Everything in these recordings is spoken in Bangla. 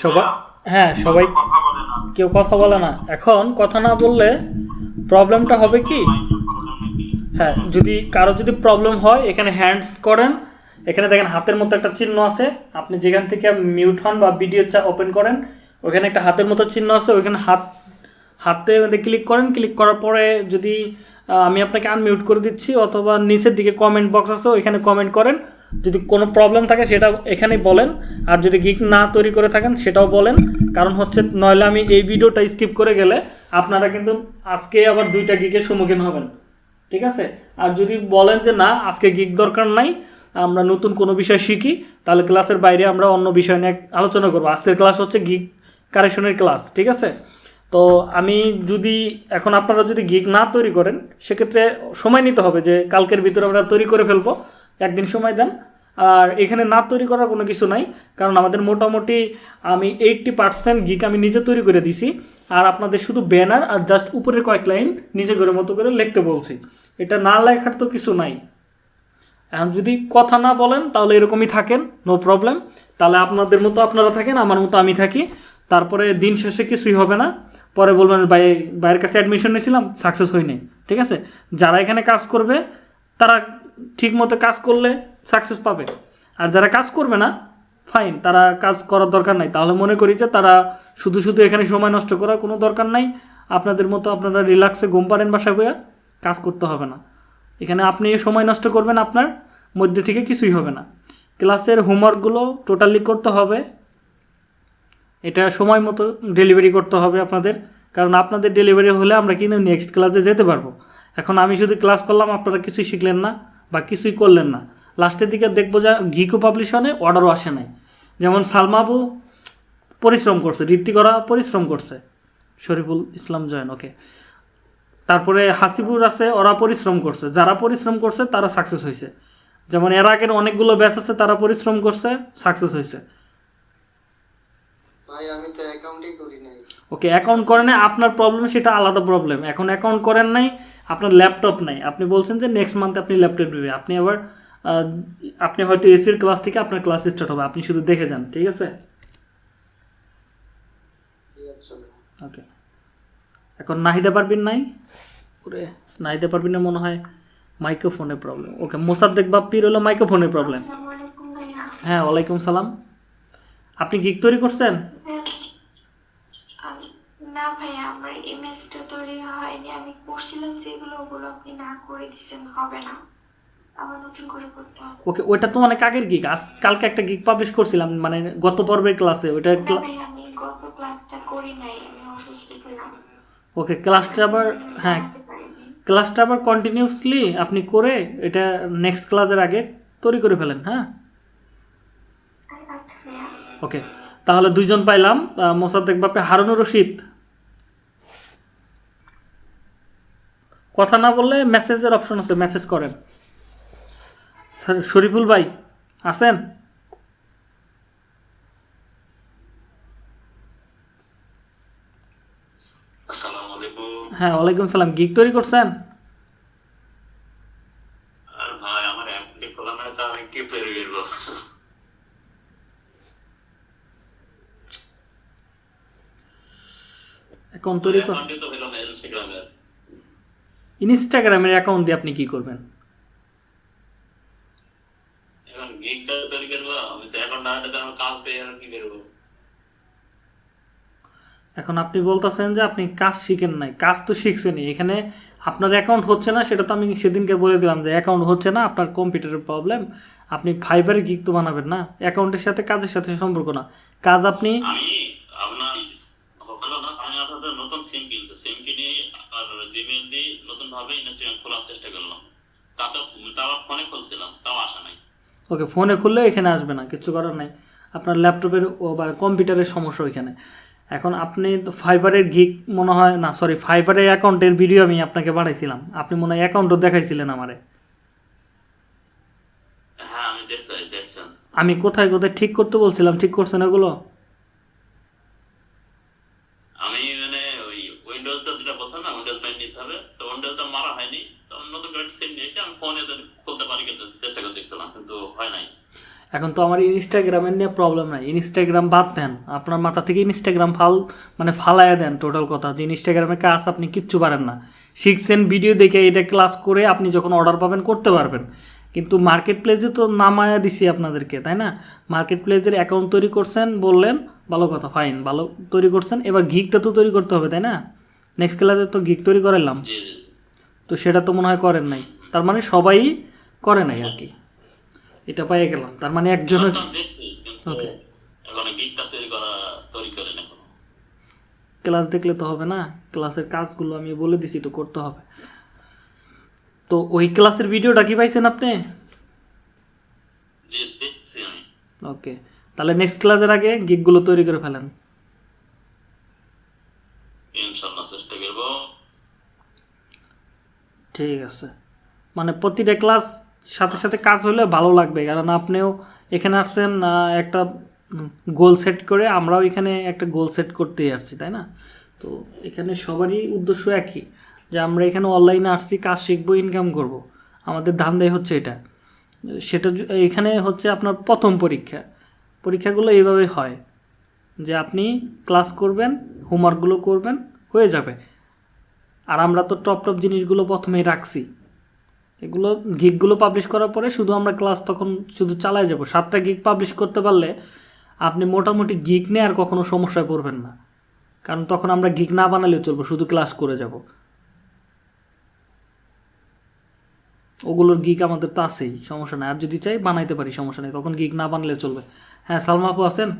সবাই হ্যাঁ সবাই বলে না। কেউ কথা বলে না। এখন কথা না বললে প্রবলেমটা হবে কি? হ্যাঁ যদি কারও যদি প্রবলেম হয় এখানে হ্যান্ডস করেন। এখানে দেখেন হাতের মতো একটা চিহ্ন আছে। আপনি যেখান থেকে মিউট হন বা ভিডিও ওপেন করেন ওখানে একটা হাতের মতো চিহ্ন আছে। ওইখানে হাত হাতে ক্লিক করেন ক্লিক করার পরে যদি আমি আপনাকে আনমিউট করে দিচ্ছি অথবা নিচের দিকে কমেন্ট বক্স আছে ওইখানে কমেন্ট করেন। যদি কোনো প্রবলেম থাকে সেটা এখানেই বলেন। আর যদি গিক না তৈরি করে থাকেন সেটাও বলেন। কারণ হচ্ছে নইলে আমি এই ভিডিওটা স্কিপ করে গেলে আপনারা কিন্তু আজকে আবার দুইটা গিকের সম্মুখীন হবেন। ঠিক আছে? আর যদি বলেন যে না, আজকে গিক দরকার নাই, আমরা নতুন কোনো বিষয় শিখি, তাহলে ক্লাসের বাইরে আমরা অন্য বিষয় নিয়ে আলোচনা করব। আজকের ক্লাস হচ্ছে গিক কারেকশনের ক্লাস ঠিক আছে? তো আমি যদি, এখন আপনারা যদি গিক না তৈরি করেন, সেক্ষেত্রে সময় নিতে হবে যে কালকের ভিতরে আমরা তৈরি করে ফেলব। একদিন সময় দেন আর এখানে না তৈরি করার কোনো কিছু নাই, কারণ আমাদের মোটামুটি আমি এইটটি পার্সেন্ট গিক আমি নিজে তৈরি করে দিছি, আর আপনাদের শুধু ব্যানার আর জাস্ট উপরের কয়েক লাইন নিজে করে মতো করে লিখতে বলছি। এটা না লেখার তো কিছু নাই। এখন যদি কথা না বলেন, তাহলে এরকমই থাকেন নো প্রবলেম তাহলে আপনাদের মতো আপনারা থাকেন, আমার মতো আমি থাকি। তারপরে দিন শেষে কিছুই হবে না। পরে বলবেন, ভাই বাইরের কাছে অ্যাডমিশন নিয়েছিলাম সাকসেস হয়নি। ঠিক আছে? যারা এখানে কাজ করবে, তারা ঠিক মতো কাজ করলে সাকসেস পাবে। আর যারা কাজ করবে না ফাইন তারা কাজ করার দরকার নাই। তাহলে মনে করি যে তারা শুধু শুধু এখানে সময় নষ্ট করার কোনো দরকার নাই। আপনাদের মতো আপনারা রিল্যাক্সে ঘুম পারেন বাসায় বইয়া, কাজ করতে হবে না। এখানে আপনি সময় নষ্ট করবেন আপনার, মধ্যে থেকে কিছুই হবে না। ক্লাসের হোমওয়ার্কগুলো টোটালি করতে হবে। এটা সময় মতো ডেলিভারি করতে হবে আপনাদের। কারণ আপনাদের ডেলিভারি হলে আমরা কিন্তু নেক্সট ক্লাসে যেতে পারব। এখন আমি শুধু ক্লাস করলাম, আপনারা কিছুই শিখলেন না বা কিছুই করলেন না। লাস্টের দিকে দেখব যে ঘিকো পাবলিশনে অর্ডারও আসে নাই। যেমন সালমাবু পরিশ্রম করছে ঋত্বিকরা পরিশ্রম করছে। শরীফুল ইসলাম জয়েন ওকে তারপরে হাসিবুর আছে ওরা পরিশ্রম করছে। যারা পরিশ্রম করছে তারা সাকসেস হয়েছে যেমন এর আগের অনেকগুলো ব্যাচ আছে তারা পরিশ্রম করছে সাকসেস হয়েছে ভাই আমি তো অ্যাকাউন্টই করি নাই। ওকে অ্যাকাউন্ট করেন নাই আপনার প্রবলেম সেটা আলাদা প্রবলেম এখন অ্যাকাউন্ট করেন নাই আপনার ল্যাপটপ নাই। আপনি বলছেন যে নেক্সট মান্থে আপনি ল্যাপটপ নেবে আপনি আবার আপনি হয়তো এসির ক্লাস থেকে আপনার ক্লাস স্টার্ট হবে, আপনি শুধু দেখে যান, ঠিক আছে? ভাই ওকে এখন নাহিদা পারবিন নাই? ওরে, নাহিদা পারবিন না মনে হয় মাইক্রোফোনের প্রবলেম ওকে মোসাদ্দেক বাপ্পির হলো মাইক্রোফোনের প্রবলেম হ্যাঁ ওয়ালাইকুম সালাম। আপনি গিক তৈরি করছেন? না ভাইয়া, আমার ইমেজটা তৈরি হয়নি। আমি করছিলাম যেগুলো ওগুলো আপনি না করে দিছেন হবে না। ওকে ওইটা তো অনেক আগের গিক আজ কালকে একটা গিক পাবলিশ করছিলাম মানে গত পর্বের ক্লাসে আমি গত ক্লাসটা করি নাই আমি অসুস্থ ছিলাম। ওকে ক্লাসটা আবার হ্যাঁ। ক্লাসটা আবার কন্টিনিউসলি আপনি করে এটা নেক্সট ক্লাসের আগে তৈরি করে ফেলেন হ্যাঁ? আচ্ছা ওকে তাহলে দুইজন পাইলাম মোসাদ্দেক বাপে হারুনুর রশিদ। কথা না বললে মেসেজের অপশন আছে মেসেজ করেন। শরীফুল ভাই আছেন? হ্যাঁ ওয়ালাইকুম সালাম। গিক তৈরি করছেন? অ্যাকাউন্ট তৈরি ইনস্টাগ্রামের অ্যাকাউন্ট দিয়ে আপনি কি করবেন এখন গিগটা তৈরি করব আমি তো এখন না হলে আমার কাজ পেয়ে আর কি বেরবো এখন আপনি বলতেছেন যে আপনি কাজ শিখেন নাই। কাজ তো শিখছেনই। এখানে আপনার অ্যাকাউন্ট হচ্ছে না সেটা তো আমি সেদিনকে বলে দিলাম যে অ্যাকাউন্ট হচ্ছে না আপনার কম্পিউটারের প্রবলেম আপনি ফাইবারে গিক তো বানাবেন না। অ্যাকাউন্টের সাথে কাজের সাথে সম্পর্ক না। কাজ আপনি আমি আপনার হলো না আমি আপনাদের নতুন সিম কিনছি। সিম কিনে আর জিমেল দিয়ে নতুন ভাবে ইনস্টাগ্রাম খোলার চেষ্টা করলাম। তাতে তাও ফোনে খুলছিলাম তাও আসা নাই। ওকে ফোনে খুললে এখানে আসবে না কিছু করার নাই। আপনার ল্যাপটপের বা কম্পিউটারের সমস্যা ওইখানে। এখন আপনি তো ফাইবারের গিক মনে হয় না সরি ফাইবারের অ্যাকাউন্টের ভিডিও আমি আপনাকে পাঠাইছিলাম। আপনি মনে হয় অ্যাকাউন্টও দেখাইছিলেন আমারে। হ্যাঁ আমি কোথায় কোথায় ঠিক করতে বলছিলাম ঠিক করছেন ওগুলো? আমি মানে ওই উইন্ডোজটা যেটা বলছিলাম না উইন্ডোজ নাইন নিতে হবে। তো উইন্ডোজটা মারা হয়নি। নতুন করে সিম নিয়ে এসে আমি ফোনে খুলতে পারি কিন্তু চেষ্টা করে দেখছিলাম কিন্তু হয় নাই। এখন তো আমার ইনস্টাগ্রামের নিয়ে প্রবলেম নাই। ইনস্টাগ্রাম বাদ দেন। আপনার মাথা থেকে ইনস্টাগ্রাম ফাল মানে ফালাইয়া দেন টোটাল কথা। যে ইনস্টাগ্রামে কাজ আপনি কিচ্ছু পারেন না। শিখছেন ভিডিও দেখে এটা ক্লাস করে আপনি যখন অর্ডার পাবেন করতে পারবেন। কিন্তু মার্কেট প্লেসে তো নামায়া দিছি আপনাদেরকে তাই না? মার্কেট প্লেসের অ্যাকাউন্ট তৈরি করছেন বললেন ভালো কথা ফাইন ভালো তৈরি করছেন। এবার গিকটা তো তৈরি করতে হবে তাই না? নেক্সট ক্লাসে তো গিক তৈরি করালাম তো সেটা তো মনে হয় করেন নাই। তার মানে সবাই করে নাই আর কি। এটা পাইয়ে গেলাম। তার মানে একজনের ক্লাসটা দেখছি কিন্তু Okay. এখন গিকটা তৈরি করা তৈরি করে না এখনও। ক্লাস দেখলে তো হবে না? ক্লাসের কাজগুলো আমি বলে দিছি তো করতে হবে। তো ওই ক্লাসের ভিডিওটা কি পাইছেন আপনি? ওকে তাহলে নেক্সট ক্লাসের আগে গিকগুলো তৈরি করে ফেলেন। ইনশাল্লাহ চেষ্টা করব। ঠিক আছে। মানে প্রতিটা ক্লাস সাথে সাথে কাজ হলে ভালো লাগবে, কারণ আপনিও এখানে আসছেন একটা গোল সেট করে আমরাও এখানে একটা গোল সেট করতেই আসছি, তাই না? তো এখানে সবারই উদ্দেশ্য একই, যে আমরা এখানে অনলাইনে আসছি, কাজ শিখব ইনকাম করব। আমাদের ধান্দাই হচ্ছে এটা। সেটা এখানে হচ্ছে আপনার প্রথম পরীক্ষা। পরীক্ষাগুলো এইভাবে হয়, যে আপনি ক্লাস করবেন হোমওয়ার্কগুলো করবেন, হয়ে যাবে। আর আমরা তো টপ টপ জিনিসগুলো প্রথমেই রাখছি। এগুলো গিকগুলো পাবলিশ করার পরে শুধু আমরা ক্লাস তখন শুধু চালায় যাব। সাতটা গিক পাবলিশ করতে পারলে আপনি মোটামুটি গিক নিয়ে আর কখনো সমস্যায় পড়বেন না। কারণ তখন আমরা গিক না বানালেও চলবো শুধু ক্লাস করে যাব। ওগুলোর গিক আমাদের তো আছেই সমস্যা নেই। আর যদি চাই বানাইতে পারি সমস্যা নেই। তখন গিক না বানালেও চলবে। হ্যাঁ সালমা আপু আছেন?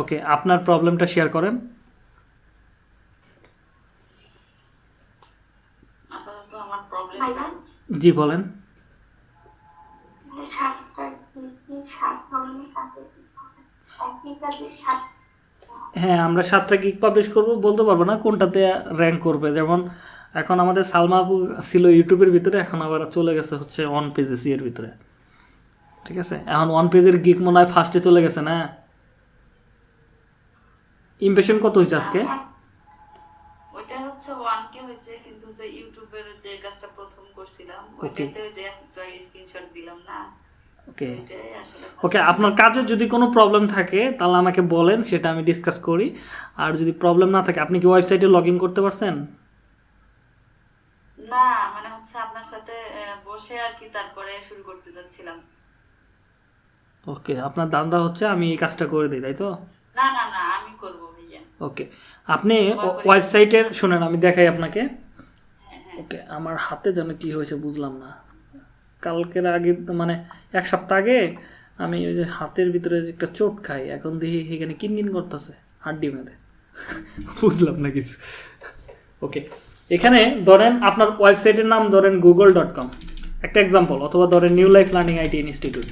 ওকে আপনার প্রবলেমটা শেয়ার করেন আপাতত আমার প্রবলেম ভাইয়া জি, বলেন। হ্যাঁ আমরা সাতটা গিগ পাবলিশ করব, বলতে পারব না কোনটাতে র্যাঙ্ক করবে। যেমন এখন আমাদের সালমা আপু ছিল ইউটিউবের ভিতরে, এখন আবার চলে গেছে হচ্ছে ওয়ান পেজে সি এর ভিতরে। ঠিক আছে? এখন ওয়ান পেজের গিক মনে হয় ফার্স্টে চলে গেছে না? ইমপ্রেশন কত হয়েছে আজকে? হয়েছে কিন্তু যে ইউটিউবের যে কাজটা প্রথম করছিলাম ওইটাতে ওই যে একটা স্ক্রিনশট দিলাম না ওকে ওকে আপনার কাজে যদি কোনো প্রবলেম থাকে তাহলে আমাকে বলেন সেটা আমি ডিসকাস করি। আর যদি প্রবলেম না থাকে আপনি কি ওয়েবসাইটে লগ ইন করতে পারছেন? না মানে হচ্ছে আপনার সাথে বসে আর কি তারপরে শুরু করতে যাচ্ছিলাম। ওকে আপনার দান্দা হচ্ছে আমি এই কাজটা করে দিই তাই তো? না না না আমি করব ভাইয়া। ওকে আপনি ওয়েবসাইটের শুনেন আমি দেখাই আপনাকে। হ্যাঁ হ্যাঁ। ওকে আমার হাতে যেন কি হয়েছে বুঝলাম না। কালকের আগে মানে এক সপ্তাহ আগে আমি ওই যে হাতের ভিতরে একটা চোট খাই এখন দেখি এখানে কিনকিন করতেছে হাড্ডি মেঁধে বুঝলাম না কিছু। ওকে এখানে ধরেন আপনার ওয়েবসাইটের নাম ধরেন গুগল ডট কম একটা এক্সাম্পল অথবা ধরেন new life learning IT institute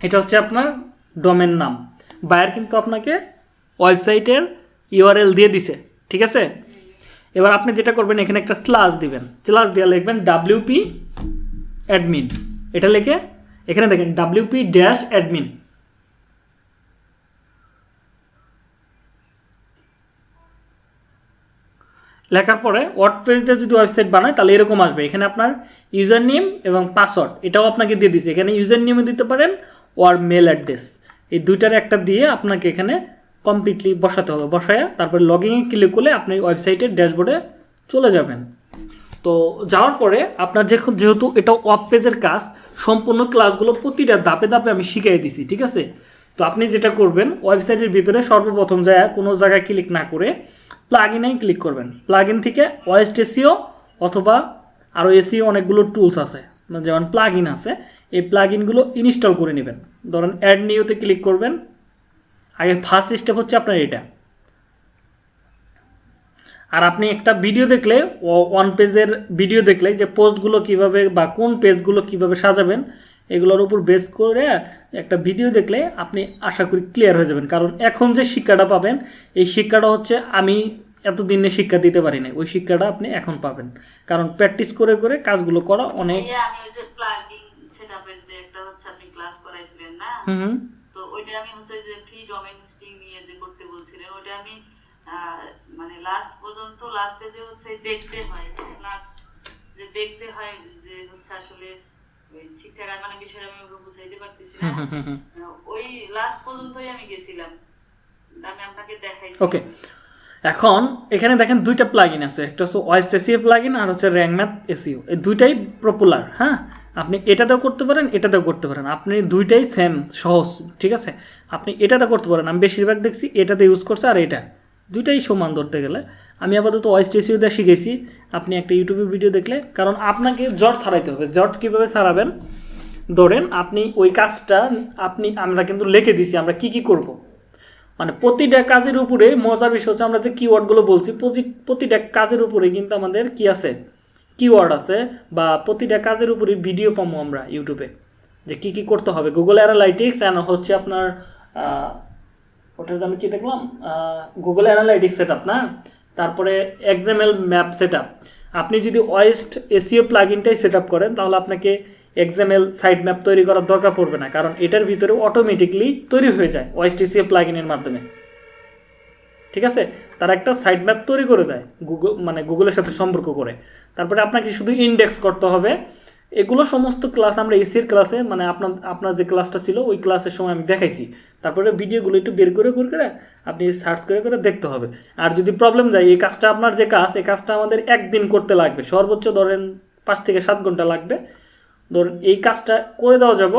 এটা হচ্ছে আপনার ডোমেন নাম। বায়ার কিন্তু আপনাকে ওয়েবসাইটের ইউআরএল দিয়ে দিছে, ঠিক আছে? এবার আপনি যেটা করবেন, এখানে একটা স্লাস দিবেন। স্লাস দিয়ে লিখবেন ডাব্লিউপি অ্যাডমিন এটা লিখে এখানে দেখেন ডাব্লিউপি ড্যাশ অ্যাডমিন লেখার পরে ওয়ার্ডপ্রেস দিয়ে যদি ওয়েবসাইট বানায়, তাহলে এরকম আসবে। এখানে আপনার ইউজার নেম এবং পাসওয়ার্ড এটাও আপনাকে দিয়ে দিচ্ছে এখানে ইউজার নেমে দিতে পারেন ওর মেল অ্যাড্রেস এই দুইটার একটা দিয়ে আপনাকে এখানে কমপ্লিটলি বসাতে হবে। বসায় তারপরে লগিংয়ে ক্লিক করলে আপনি ওয়েবসাইটের ড্যাশবোর্ডে চলে যাবেন। তো যাওয়ার পরে আপনার যেহেতু এটা ওয়াব পেজের কাজ, সম্পূর্ণ ক্লাসগুলো প্রতিটা ধাপে ধাপে আমি শিখিয়ে দিছি, ঠিক আছে? তো আপনি যেটা করবেন ওয়েবসাইটের ভিতরে সর্বপ্রথম যায়, কোনো জায়গায় ক্লিক না করে প্লাগ ইনেই ক্লিক করবেন। প্লাগ ইন থেকে ওয়েস্ট এসিও অথবা আরও এসিও অনেকগুলো টুলস আছে মানে যেমন প্লাগ ইন আছে, এই প্লাগ ইনগুলো ইনস্টল করে নেবেন। ধরেন অ্যাড নিউতে ক্লিক করবেন আগে ফার্স্ট স্টেপ হচ্ছে আপনার এটা। আর আপনি একটা ভিডিও দেখলে ওয়ান পেজের ভিডিও দেখলে যে পোস্টগুলো কীভাবে বা কোন পেজগুলো কীভাবে সাজাবেন এগুলোর উপর বেস করে একটা ভিডিও দেখলে আপনি আশা করি ক্লিয়ার হয়ে যাবেন। কারণ এখন যে শিক্ষাটা পাবেন এই শিক্ষাটা হচ্ছে আমি এতদিনে শিক্ষা দিতে পারি না ওই শিক্ষাটা আপনি এখন পাবেন। কারণ প্র্যাকটিস করে করে কাজগুলো করা অনেক হুম। ওইটা আমি হচ্ছে যে ফ্রি ডোমেন হোস্টিং নিয়ে যে করতে বলছিলেন ওইটা আমি মানে লাস্ট পর্যন্ত লাস্টে যে হচ্ছে দেখতে হয় লাস্ট যে দেখতে হয় যে হচ্ছে আসলে ঠিকঠাক মানে বিষয়টা আমি ওকে বুঝাইতে পারতেছি না। ওই লাস্ট পর্যন্তই আমি গেছিলাম। আমি আপনাকে দেখাইছি। ওকে এখন এখানে দেখেন দুইটা প্লাগইন আছে একটা হচ্ছে ওয়েস্ট এসিও প্লাগইন আর হচ্ছে র্যাঙ্ক ম্যাথ এসিও এই দুইটাই পপুলার হ্যাঁ? আপনি এটাতেও করতে পারেন, এটাতেও করতে পারেন। আপনি দুইটাই সেম সহজ, ঠিক আছে? আপনি এটাতে করতে পারেন। আমি বেশিরভাগ দেখছি এটাতে ইউজ করছে আর এটা। দুইটাই সমান ধরতে গেলে। আমি আপাতত ওয়েস্ট এসিও দিয়ে শিখেছি। আপনি একটা ইউটিউবে ভিডিও দেখলে, কারণ আপনাকে জট ছাড়াইতে হবে। জট কীভাবে ছাড়াবেন? ধরেন আপনি ওই কাজটা আপনি, আমরা কিন্তু লিখে দিছি, আমরা কি কি করব? মানে প্রতিটা কাজের উপরে মজার বিষয় হচ্ছে আমরা যে কিওয়ার্ডগুলো বলছি, প্রতি- প্রতিটা কাজের উপরে কিন্তু আমাদের কি আছে? কিওয়ার্ড আছে বা প্রতিটা কাজের উপরে ভিডিও পাবো আমরা ইউটিউবে যে কি কি করতে হবে? গুগল অ্যানালাইটিক্স অ্যান্ড হচ্ছে আপনার ওটার আমি কি দেখলাম? গুগল অ্যানালাইটিক্স সেট আপ না? তারপরে এক্সামেল ম্যাপ সেট আপনি যদি ওয়েস্ট এসিও প্লাগইনটাই সেট আপ করেন, তাহলে আপনাকে এক্সামেল সাইড ম্যাপ তৈরি করার দরকার পড়বে না, কারণ এটার ভিতরে অটোমেটিকলি তৈরি হয়ে যায় ওয়েস্ট এসিও প্লাগইনের মাধ্যমে। ঠিক আছে? তারা একটা সাইড ম্যাপ তৈরি করে দেয় গুগল মানে গুগলের সাথে সম্পর্ক করে। তারপরে আপনাকে শুধু ইন্ডেক্স করতে হবে। এগুলো সমস্ত ক্লাস আমরা এসির ক্লাসে মানে আপনার আপনার যে ক্লাসটা ছিল, ওই ক্লাসের সময় আমি দেখাইছি। তারপরে ভিডিওগুলো একটু বের করে করে করে আপনি সার্চ করে করে দেখতে হবে। আর যদি প্রবলেম যায়, এই কাজটা আপনার যে কাজ, এই কাজটা আমাদের একদিন করতে লাগবে। সর্বোচ্চ ধরেন পাঁচ থেকে সাত ঘণ্টা লাগবে। ধরুন এই কাজটা করে দেওয়া যাব।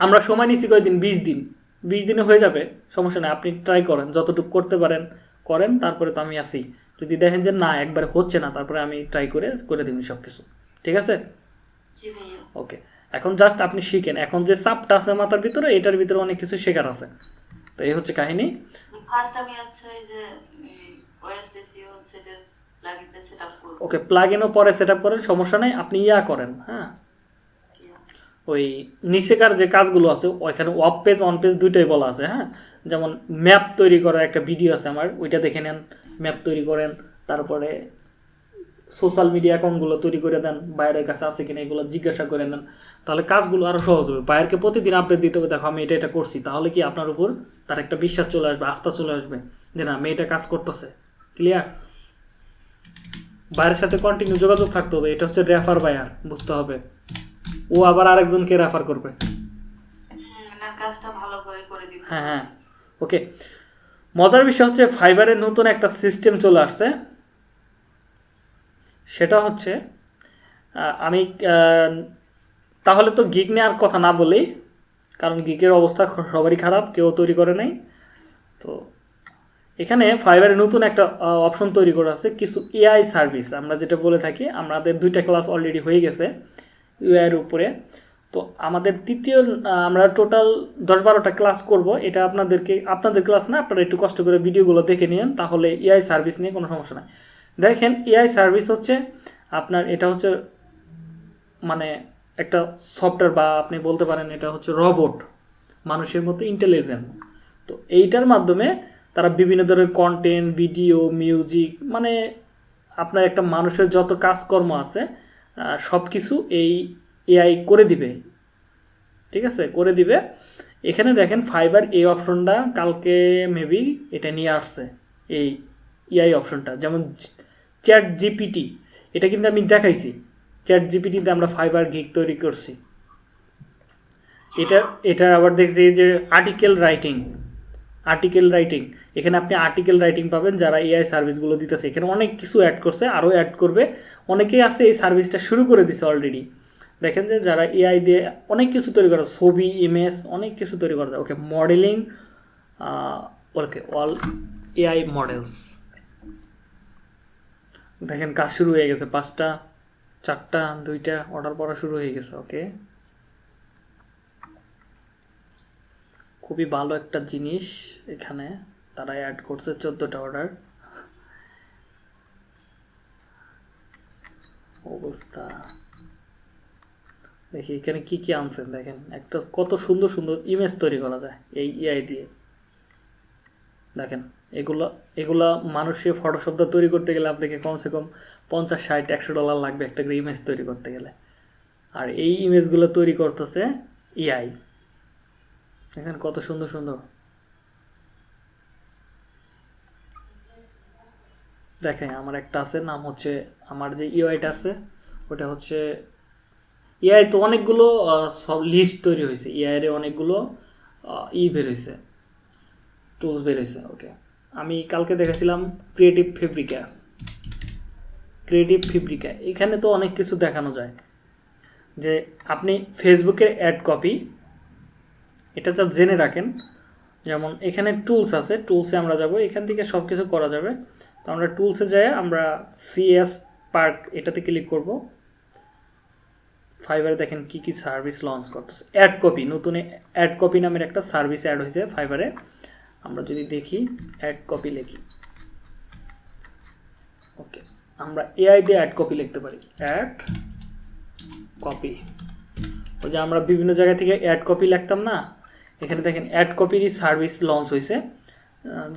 আমরা সময় নিচ্ছি কয়েকদিন বিশ দিন। বিশ দিনে হয়ে যাবে। সমস্যা নেই, আপনি ট্রাই করেন। যতটুকু করতে পারেন, করেন। তারপরে তো আমি আসি যদি দেখেন যে না একবার হচ্ছে না তারপরে আমি ট্রাই করে করে দিন সব কিছু ঠিক আছে? ওকে। এখন জাস্ট আপনি শিখেন। এখন যে চাপটা আছে মাথার ভিতরে এটার ভিতরে অনেক কিছু শেখার আছে। তো এই হচ্ছে কাহিনী। ফার্স্ট আমি হচ্ছে যে ওয়েস্ট হচ্ছে যে প্লাগইনটা সেটআপ করব। ওকে প্লাগ ইনও পরে সেট আপ করেন সমস্যা নেই আপনি ইয়া করেন হ্যাঁ? ওই নিচেকার যে কাজগুলো আছে ওইখানে অফ পেজ অন পেজ দুইটাই বলা আছে হ্যাঁ? যেমন ম্যাপ তৈরি করার একটা ভিডিও আছে আমার ওইটা দেখে নেন। ম্যাপ তৈরি করেন তারপরে সোশ্যাল মিডিয়া অ্যাকাউন্টগুলো তৈরি করে দেন বাইরের কাছে আছে কিনা এগুলো জিজ্ঞাসা করে নেন। তাহলে কাজগুলো আরও সহজ হবে। বাইরকে প্রতিদিন আপডেট দিতে হবে দেখো আমি এটা এটা করছি। তাহলে কি আপনার উপর তার একটা বিশ্বাস চলে আসবে আস্থা চলে আসবে যে না মেয়েটা কাজ করতেছে। ক্লিয়ার বাইরের সাথে কন্টিনিউ যোগাযোগ থাকতে হবে এটা হচ্ছে রেফার বায়ার বুঝতে হবে। ও আবার আরেকজনকে রেফার করবে। হ্যাঁ হ্যাঁ ওকে মজার বিষয় হচ্ছে ফাইবারের নতুন একটা সিস্টেম চলে আসছে। সেটা হচ্ছে আমি তাহলে তো গিগ নেওয়ার কথা না বলেই, কারণ গিগের অবস্থা সবারই খারাপ, কেউ তৈরি করে নাই। তো এখানে ফাইবারের নতুন একটা অপশন তৈরি করা আছে, কিছু এআই সার্ভিস আমরা যেটা বলে থাকি, আমাদের দুইটা ক্লাস অলরেডি হয়ে গেছে ইউআইয়ের উপরে। তো আমাদের তৃতীয় আমরা টোটাল দশ বারোটা ক্লাস করব। এটা আপনাদেরকে, আপনাদের ক্লাস না, আপনারা একটু কষ্ট করে ভিডিওগুলো দেখে নিন তাহলে এআই সার্ভিস নিয়ে কোনো সমস্যা নাই। দেখেন এআই সার্ভিস হচ্ছে আপনার, এটা হচ্ছে মানে একটা সফটওয়্যার বা আপনি বলতে পারেন এটা হচ্ছে রবট মানুষের মতো ইন্টেলিজেন্ট তো এইটার মাধ্যমে তারা বিভিন্ন ধরনের কন্টেন্ট ভিডিও মিউজিক মানে আপনার একটা মানুষের যত কাজকর্ম আছে সব কিছু এই এআই করে দিবে। ঠিক আছে? করে দিবে। এখানে দেখেন ফাইবার এই অপশনটা কালকে মেবি এটা নিয়ে আসছে, এই এআই অপশনটা যেমন চ্যাট জিপিটি, এটা কিন্তু আমি দেখাইছি। চ্যাট জিপিটিতে আমরা ফাইবার গিগ তৈরি করছি। এটা এটা আবার দেখছি যে আর্টিকেল রাইটিং আর্টিকেল রাইটিং এখানে আপনি আর্টিকেল রাইটিং পাবেন, যারা এআই সার্ভিসগুলো দিতেছে। এখানে অনেক কিছু অ্যাড করছে, আরও অ্যাড করবে। অনেকেই আছে এই সার্ভিসটা শুরু করে দিছে অলরেডি দেখেন যে যারা এআই দিয়ে অনেক কিছু তৈরি করা, ছবি ইমেজ অনেক কিছু তৈরি করা যায় okay modelling okay all AI models দেখেন কাজ শুরু হয়ে গেছে, পাঁচটা, চারটা, দুইটা অর্ডার পড়া শুরু হয়ে গেছে, ওকে? খুবই ভালো একটা জিনিস এখানে, তারা অ্যাড করছে চোদ্দোটা অর্ডার অবস্থা। দেখি এখানে কি কি আনছেন, দেখেন। একটা কত সুন্দর সুন্দর ইমেজ তৈরি করা যায় এই ইআই দিয়ে। দেখেন, এগুলো এগুলো মানুষের ফটোশপটা তৈরি করতে গেলে আপনাকে কমসে কম পঞ্চাশ, ষাট, একশো ডলার লাগবে একটা করে ইমেজ তৈরি করতে গেলে। আর এই ইমেজগুলো তৈরি করতেছে ইআই দেখেন কত সুন্দর সুন্দর। দেখেন, আমার একটা আছে, নাম হচ্ছে, আমার যে ইউআইটা আছে, ওটা হচ্ছে এআই তো অনেকগুলো সব লিস্ট তৈরি হয়েছে। এআই এর অনেকগুলো ই বের হয়েছে। টুলস বের হয়েছে ওকে আমি কালকে দেখেছিলাম ক্রিয়েটিভ ফেব্রিকা ক্রিয়েটিভ ফেব্রিকা এখানে তো অনেক কিছু দেখানো যায়। যে আপনি ফেসবুকের অ্যাড কপি এটা যা জেনে রাখেন। যেমন এখানে টুলস আছে টুলসে আমরা যাব, এখান থেকে সব কিছু করা যাবে। তো আমরা টুলসে যাই, আমরা সিএস পার্ক এটাতে ক্লিক করব। ফাইবারে দেখেন কি কি সার্ভিস লঞ্চ করতেছে। অ্যাড কপি নতুন অ্যাড কপি নামের একটা সার্ভিস অ্যাড হয়েছে ফাইবারে আমরা যদি দেখি অ্যাড কপি লিখি। ওকে আমরা এআই দিয়ে অ্যাড কপি লিখতে পারি। অ্যাড কপি ওই যে আমরা বিভিন্ন জায়গা থেকে অ্যাড কপি লিখতাম না? এখানে দেখেন অ্যাড কপিরই সার্ভিস লঞ্চ হয়েছে।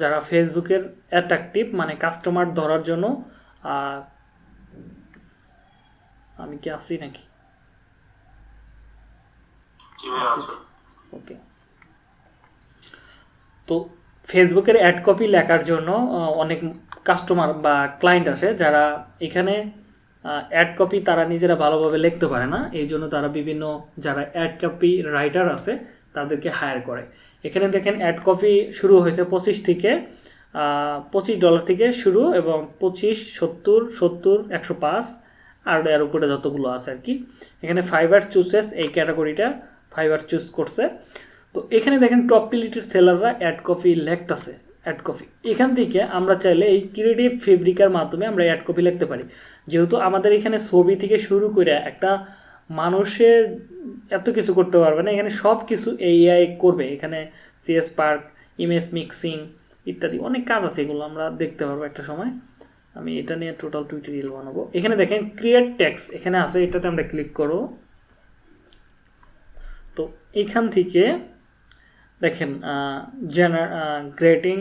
যারা ফেসবুকের অ্যাট্রাকটিভ মানে কাস্টমার ধরার জন্য আমি কি আসি নাকি? ওকে তো ফেসবুকের অ্যাড কপি লেখার জন্য অনেক কাস্টমার বা ক্লায়েন্ট আসে যারা এখানে অ্যাড কপি তারা নিজেরা ভালোভাবে লিখতে পারে না। এই জন্য তারা বিভিন্ন যারা অ্যাড কপি রাইটার আছে তাদেরকে হায়ার করে। এখানে দেখেন অ্যাড কপি শুরু হয়েছে পঁচিশ থেকে পঁচিশ ডলার থেকে শুরু এবং পঁচিশ সত্তর সত্তর একশো পাঁচ আর এর উপরে যতগুলো আছে আর কি। এখানে ফাইবার চুজেস এই ক্যাটাগরিটা ফাইবার চুজ করছে। তো এখানে দেখেন টপ পিলিটির সেলাররা অ্যাড কপি লেখতেছে অ্যাড কপি এখান থেকে আমরা চাইলে এই ক্রিয়েটিভ ফেব্রিকার মাধ্যমে আমরা অ্যাড কপি লিখতে পারি। যেহেতু আমাদের এখানে ছবি থেকে শুরু করে একটা মানুষে এত কিছু করতে পারবে না, এখানে সব কিছু এআই করবে। এখানে সিএস পার্ক ইমেজ মিক্সিং ইত্যাদি অনেক কাজ আছে, এগুলো আমরা দেখতে পারব একটা সময়। আমি এটা নিয়ে টোটাল টুইটোরিয়াল বানাবো। এখানে দেখেন ক্রিয়েট ট্যাক্স এখানে আছে, এটাতে আমরা ক্লিক করব। তো এখান থেকে দেখেন জেনার greeting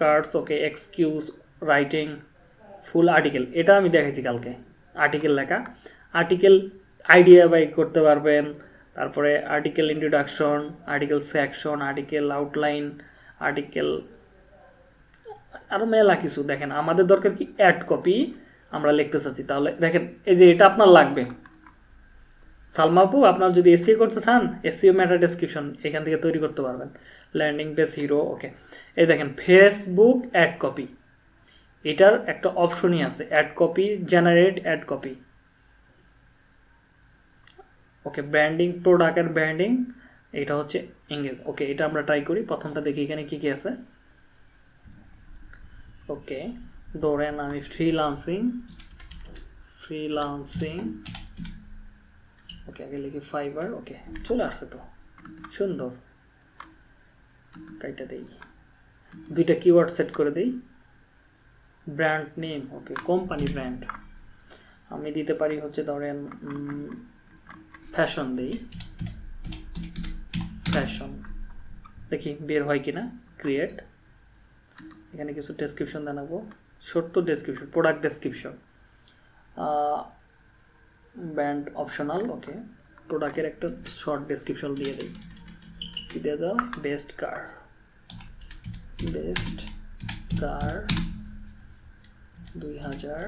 cards okay excuse writing full article এটা আমি দেখাইছি কালকে। আর্টিকেল লেখা। আর্টিকেল আইডিয়া বাই করতে পারবেন। তারপরে article introduction article section article outline article আরও মেলা কিছু। দেখেন, আমাদের দরকার কি অ্যাড কপি আমরা লিখতে চাচ্ছি। তাহলে দেখেন, এই যে এটা আপনার লাগবে। সালমাপু আপনার যদি এসিও করতে চান এসিও ম্যাটার ডেসক্রিপশন এখান থেকে তৈরি করতে পারবেন। ল্যান্ডিং পেজ হিরো ওকে এই দেখেন ফেসবুক অ্যাড কপি এটার একটা অপশনই আছে ad copy generate ad copy okay branding product and branding এটা হচ্ছে এঙ্গেজ ওকে এটা আমরা ট্রাই করি। প্রথমটা দেখি এখানে কী কী আছে। ওকে ধরেন আমি ফ্রিলান্সিং ফ্রিলান্সিং ওকে, আগে লিখি ফাইবার ওকে, চলে আসছে তো। সুন্দর। কাইটা দেই। দুইটা কিওয়ার্ড সেট করে দেই। Brand name okay company brand আমি দিতে পারি হচ্ছে ধরেন ফ্যাশন দেই। ফ্যাশন দেখি, বের হয় কিনা? ক্রিয়েট এখানে কিছু ডেসক্রিপশন জানাব। ছোট্ট description product description brand optional okay প্রোডাক্টের একটা শর্ট ডেসক্রিপশন দিয়ে দিই। দিয়ে বেস্ট কার বেস্ট কার দুই হাজার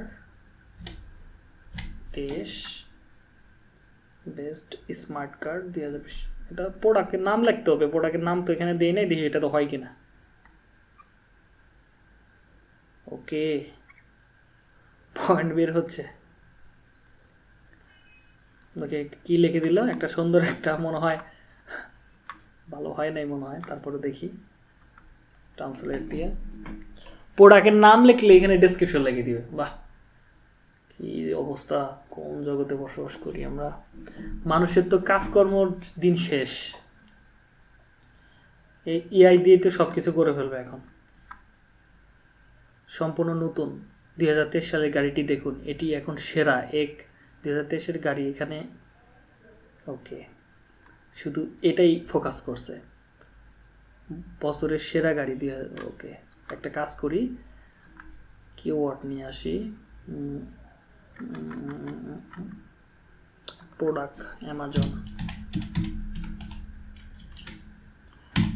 তেইশ। বেস্ট স্মার্ট কার্ড দুই হাজার বিশ এটা প্রোডাক্টের নাম লিখতে হবে। প্রোডাক্টের নাম তো এখানে দিয়ে নেই, দেখি এটা তো হয় কিনা। ওকে পয়েন্ট বের হচ্ছে। ওকে কি লিখে দিল? একটা সুন্দর একটা মনে হয়। ভালো হয় নাই মনে হয়। তারপরে দেখি। ট্রান্সলেট দিয়ে। প্রোডাক্টের নাম লিখলে এখানে ডেসক্রিপশন লিখে দিবে। বাহ! কি অবস্থা। কোন জগতে বসবাস করি আমরা? মানুষের তো কাজকর্ম দিন শেষ। এই ইআই দিয়ে তো সব কিছু করে ফেলবে এখন। সম্পূর্ণ নতুন। দুই হাজার তেইশ সালের গাড়িটি দেখুন। এটি এখন সেরা। এক দুই হাজার গাড়ি এখানে ওকে শুধু এটাই ফোকাস করছে। বছরের সেরা গাড়ি দিয়ে ওকে একটা কাজ করি কিওয়ার্ড নিয়ে আসি প্রোডাক্ট অ্যামাজন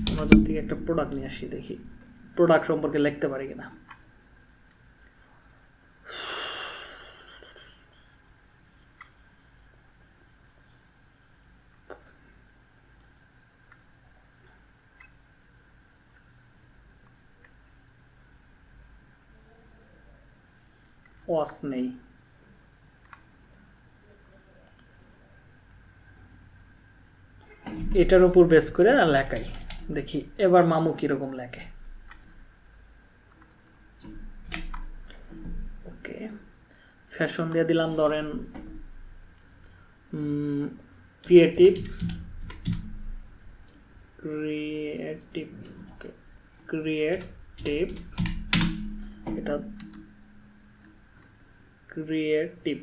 অ্যামাজন থেকে একটা প্রোডাক্ট নিয়ে আসি, দেখি প্রোডাক্ট সম্পর্কে লিখতে পারি কিনা। ওয়াস নেই এটার উপর বেস করে আর লেখাই। দেখি, এবার মামু কীরকম লেখে। ওকে, ফ্যাশন দিয়ে দিলাম, ধরেন ক্রিয়েটিভ ক্রিয়েটিভ ক্রিয়েটিভ এটা ক্রিয়েটিভ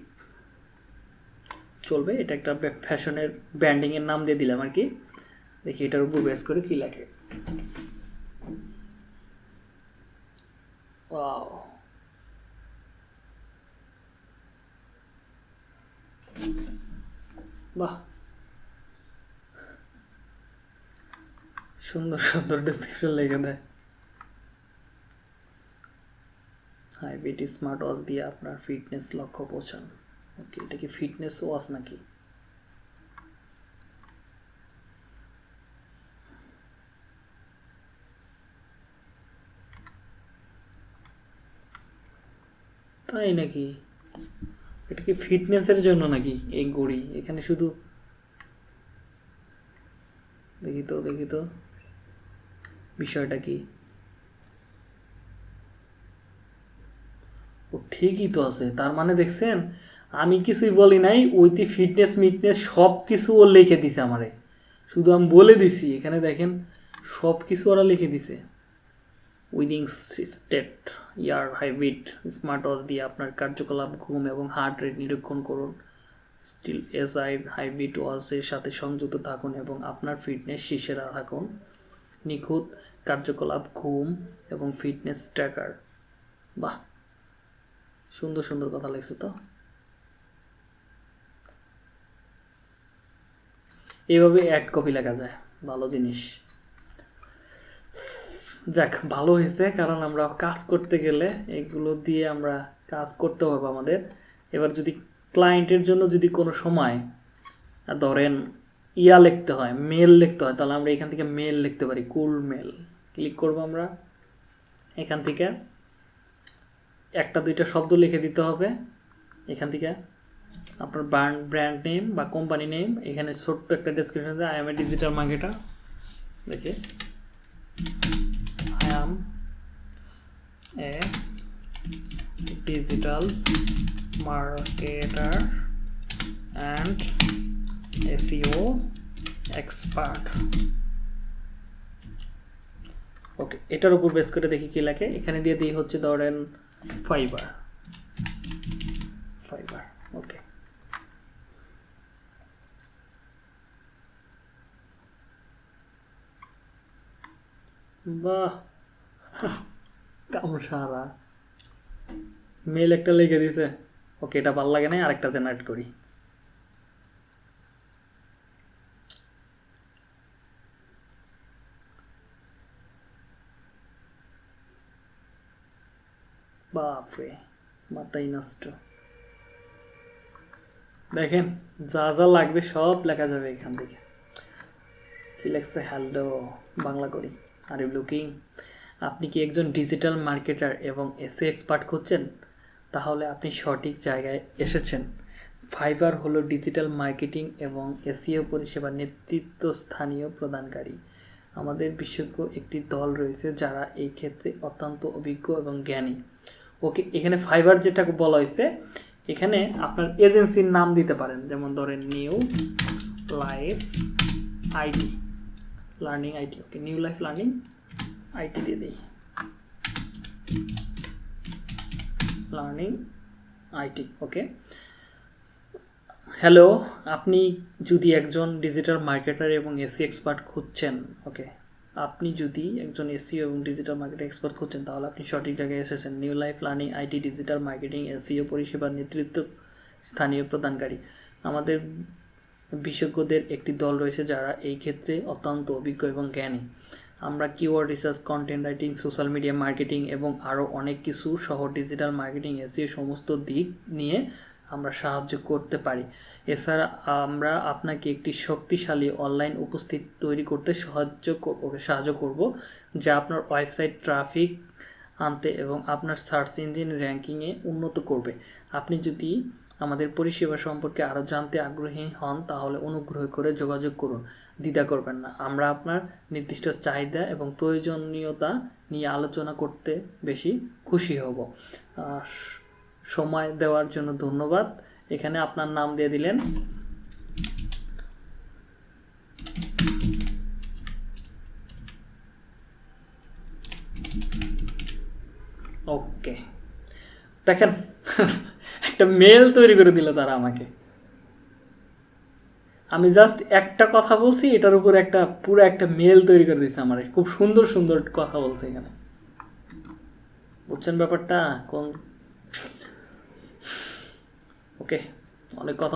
চলবে, এটা একটা ফ্যাশনের ব্র্যান্ডিং এর নাম দিয়ে দিলাম আর কি। দেখি এটার উপর বেস করে কি লাগে বাহ। সুন্দর সুন্দর ডেসক্রিপশন লিখে দেয়। হাইব্রিড স্মার্ট ওয়াচ দিয়ে আপনার ফিটনেস লক্ষ্য পৌঁছান। ওকে এটা কি ফিটনেস ওয়াচ নাকি? তাই নাকি? এটা কি ফিটনেসের জন্য নাকি? এই ঘড়ি এখানে শুধু দেখি তো দেখি তো। বিষয়টা কি? ও ঠিকই তো আছে। তার মানে দেখছেন, আমি কিছুই বলি নাই, ওইতে ফিটনেস মিটনেস সব কিছু ও লিখে দিছে আমারে। শুধু আমি বলে দিছি, এখানে দেখেন, সব কিছু ওরা লিখে দিছে। উইদিং স্টেট, ইয়ার, হাইব্রিড, স্মার্ট ওয়াচ দিয়ে আপনার কার্যকলাপ, ঘুম এবং হার্ট রেট নিরীক্ষণ করুন। স্টিল এস আই হাইব্রিড ওয়াচের সাথে সংযুক্ত থাকুন এবং আপনার ফিটনেস শীর্ষে থাকুন। নিখুঁত কার্যকলাপ, ঘুম এবং ফিটনেস ট্র্যাকার বাহ! সুন্দর সুন্দর কথা লিখছো তো। এইভাবে অ্যাড কপি লেখা যায়, ভালো জিনিস। যাক, ভালো হয়েছে, কারণ আমরা কাজ করতে গেলে এগুলো দিয়ে আমরা কাজ করতে হবে আমাদের। এবার যদি ক্লায়েন্টের জন্য যদি কোনো সময় ধরেন ইয়া লিখতে হয় মেল লিখতে হয়, তাহলে আমরা এখান থেকে মেল লিখতে পারি কুল মেল ক্লিক করব আমরা, এখান থেকে। একটা, দুইটা শব্দ লিখে দিতে হবে। এখান থেকে আপনার ব্র্যান্ড ব্র্যান্ড নেম বা কোম্পানি নেম এখানে ছোট্ট একটা ডেসক্রিপশন দেয় I am a digital marketer দেখে। I am a digital marketer and SEO expert okay এটার উপর বেস করে দেখি কি লেখে। এখানে দিয়ে দিই হচ্ছে ধরেন ফাইবার fiber, okay. বাহ। কামসারা। মেল একটা লিখে দিছে। ওকে, এটা ভালো লাগে না আরেকটা জেনারেট করি। বাপরে মাথাই নষ্ট। দেখেন, যা যা লাগবে সব লেখা যাবে এখান থেকে। কি লেখছে? হ্যালো বাংলা করি। আর ইউ লুকিং আপনি কি একজন ডিজিটাল মার্কেটার এবং এসে এক্সপার্ট খুঁজছেন? তাহলে আপনি সঠিক জায়গায় এসেছেন। ফাইবার হলো ডিজিটাল মার্কেটিং এবং এসিও পরিষেবা নেতৃত্ব স্থানীয় প্রদানকারী। আমাদের বিশেষজ্ঞ একটি দল রয়েছে যারা এই ক্ষেত্রে অত্যন্ত অভিজ্ঞ এবং জ্ঞানী। ওকে, এখানে ফাইবার যেটা বলা হয়েছে, এখানে আপনার এজেন্সির নাম দিতে পারেন। যেমন ধরেন new life IT learning IT okay new life learning IT দিয়ে দিই। লার্নিং আইটি ওকে হ্যালো আপনি যদি একজন ডিজিটাল মার্কেটার এবং এসি এক্সপার্ট খুঁজছেন ওকে আপনি যদি একজন এসিও এবং ডিজিটাল মার্কেটিং এক্সপার্ট খুঁজছেন, তাহলে আপনি সঠিক জায়গায় এসেছেন। New life learning IT digital marketing SEO পরিষেবার নেতৃত্ব, স্থানীয় প্রদানকারী। আমাদের বিশেষজ্ঞদের একটি দল রয়েছে যারা এই ক্ষেত্রে অত্যন্ত অভিজ্ঞ এবং জ্ঞানী। আমরা keyword research content writing social media marketing এবং আরও অনেক কিছু সহ ডিজিটাল মার্কেটিং এসিও সমস্ত দিক নিয়ে আমরা সাহায্য করতে পারি। এছাড়া আমরা আপনাকে একটি শক্তিশালী অনলাইন উপস্থিতি তৈরি করতে সাহায্য করব সাহায্য করব, যা আপনার ওয়েবসাইট ট্রাফিক আনতে এবং আপনার সার্চ ইঞ্জিন র্যাঙ্কিংয়ে উন্নত করবে। আপনি যদি আমাদের পরিষেবা সম্পর্কে আরও জানতে আগ্রহী হন, তাহলে অনুগ্রহ করে যোগাযোগ করুন। দ্বিধা করবেন না। আমরা আপনার নির্দিষ্ট চাহিদা এবং প্রয়োজনীয়তা নিয়ে আলোচনা করতে বেশি খুশি হব। সময় দেওয়ার জন্য ধন্যবাদ। এখানে আপনার নাম দিয়ে দিলেন। ওকে। দেখেন, একটা মেল তৈরি করে দিল তারা আমাকে। আমি জাস্ট একটা কথা বলছি, এটার উপর একটা পুরো একটা মেল তৈরি করে দিচ্ছে আমার। খুব সুন্দর সুন্দর কথা বলছে এখানে। বুঝছেন ব্যাপারটা? কোন ওকে অনেক কথা